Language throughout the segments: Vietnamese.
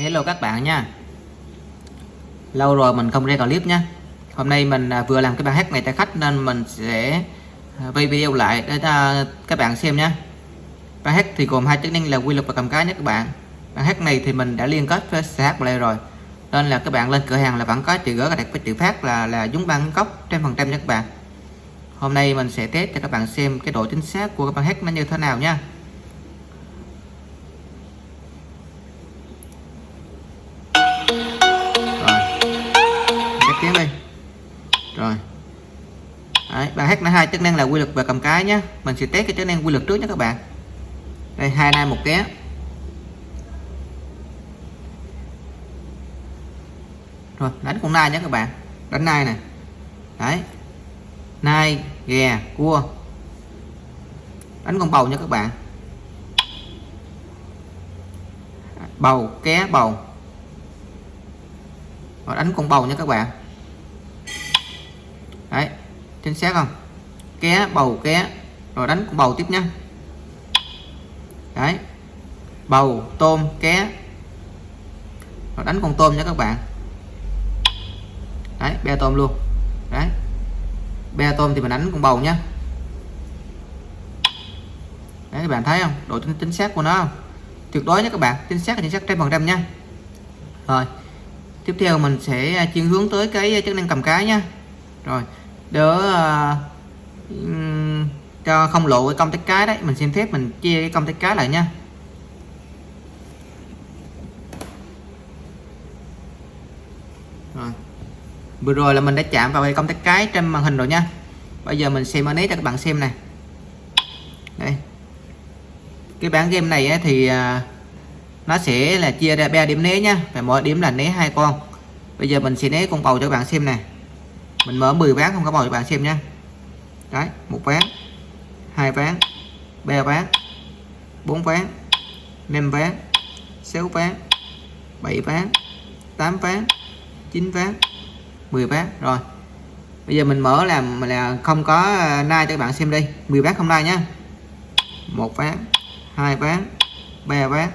Hello các bạn nha. Lâu rồi mình không ra clip nha. Hôm nay mình à, vừa làm cái bài hát này tại khách nên mình sẽ à, quay video lại để cho các bạn xem nha. Bài hát thì gồm hai chức năng là quy luật và cầm cái nhé các bạn. Bài hát này thì mình đã liên kết với CH Play rồi. Nên là các bạn lên cửa hàng là vẫn có chữ gỡ đặt với chữ phát là là dúng băng cốc trăm phần trăm nha các bạn. Hôm nay mình sẽ test cho các bạn xem cái độ chính xác của cái bài hát nó như thế nào nha. Bài hát là hai, chức năng là quy luật và cầm cái nhé mình sẽ test cái chức năng quy luật trước nhé các bạn. Đây, hai nai một ké. Rồi, đánh con nai nhé các bạn. Đánh nai này đấy. Nai ghè cua. Đánh con bầu nha các bạn. Bầu, ké, bầu. Rồi, đánh con bầu nha các bạn. Đấy chính xác không? Ké bầu ké. Rồi đánh con bầu tiếp nha. Đấy. Bầu tôm ké. Rồi đánh con tôm nha các bạn. Đấy be tôm luôn. Đấy. Be tôm thì mình đánh con bầu nhá đấy các bạn thấy không? Độ chính, chính xác của nó không? Tuyệt đối nhé các bạn. Chính xác là chính xác trăm phần trăm nha. Rồi. Tiếp theo mình sẽ à, chuyển hướng tới cái à, chức năng cầm cái nha. Rồi đỡ uh, cho không lộ cái công tắc cái đấy. Mình xin phép mình chia cái công tắc cái lại nha. Rồi. Vừa rồi là mình đã chạm vào cái công tắc cái trên màn hình rồi nha. Bây giờ mình xem ở cho các bạn xem này đây. Cái bản game này thì ờ, nó sẽ là chia ra ba điểm né nha. Và mỗi điểm là né hai con. Bây giờ mình sẽ né con bầu cho các bạn xem này mình mở 10 ván không có bầu cho bạn xem nha đấy, một ván, hai ván, ba ván, bốn ván, năm ván, sáu ván, bảy ván, tám ván, chín ván 10 ván. Rồi, bây giờ mình mở làm là không có ờ, nai cho các bạn xem đi. 10 ván không nai nhá. Một ván, hai ván, ba ván,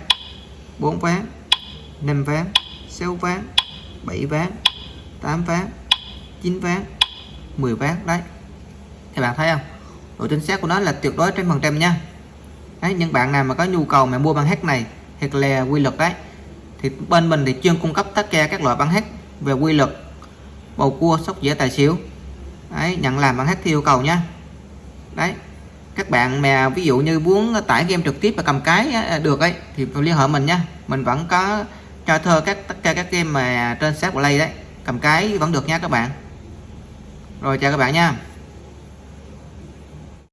bốn ván, năm ván, sáu ván, bảy ván, tám ván 9 ván 10 ván, đấy. Các bạn thấy không? Độ chính xác của nó là tuyệt đối trên phần trăm nha. Đấy, những bạn nào mà có nhu cầu mà mua băng hát này thiệt là quy luật đấy, thì bên mình thì chuyên cung cấp tất cả các loại băng hát về quy luật, bầu cua, sóc dĩa, tài xỉu. Đấy, nhận làm băng hát theo yêu cầu nha. Đấy, các bạn mà ví dụ như muốn tải game trực tiếp và cầm cái được ấy, thì liên hệ mình nha. Mình vẫn có cho thơ các, tất cả các game mà trên sát play đấy, cầm cái vẫn được nha các bạn rồi chào các bạn nha.